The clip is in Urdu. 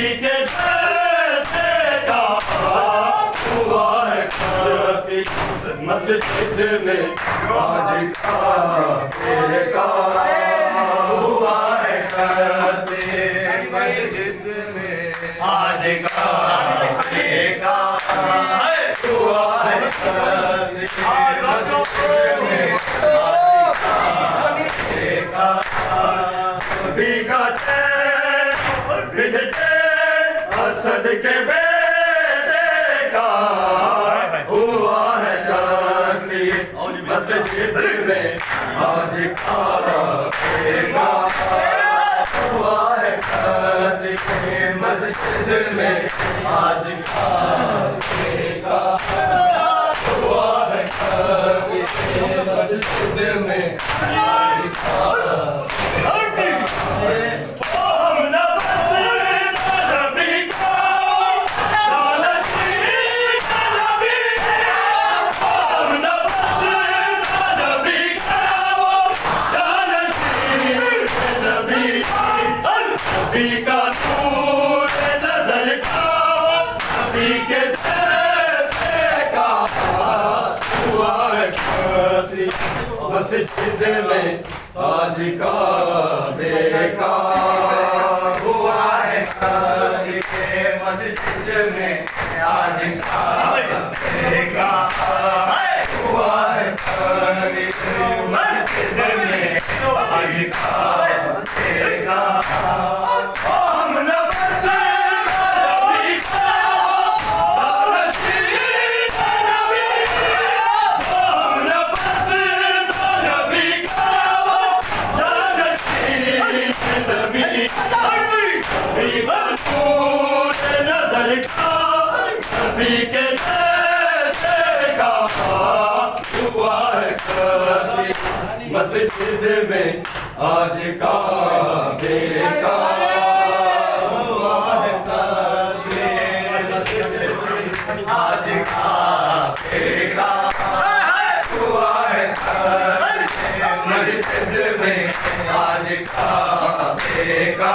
مسجد میں آج کا تیرا ہوا ہے کرتے مسجد میں آج کا تیرا ہوا ہے کرتے مسجد میں آج کا تیرا سبھی کا چین بھجتے اسد کے بیٹے کا ہوا ہے قتل مسجد میں آج کعبے کا ہوا ہے مسجد میں آج کعبے کا ہوا ہے مسجد میں آج مسجد میں آج کا ہوا ہے مسجد میں آج کا ہوا ہے مسجد میں آج کا مسجد میں آج کا بے کا آج کا بے مسجد میں آج کا بے کا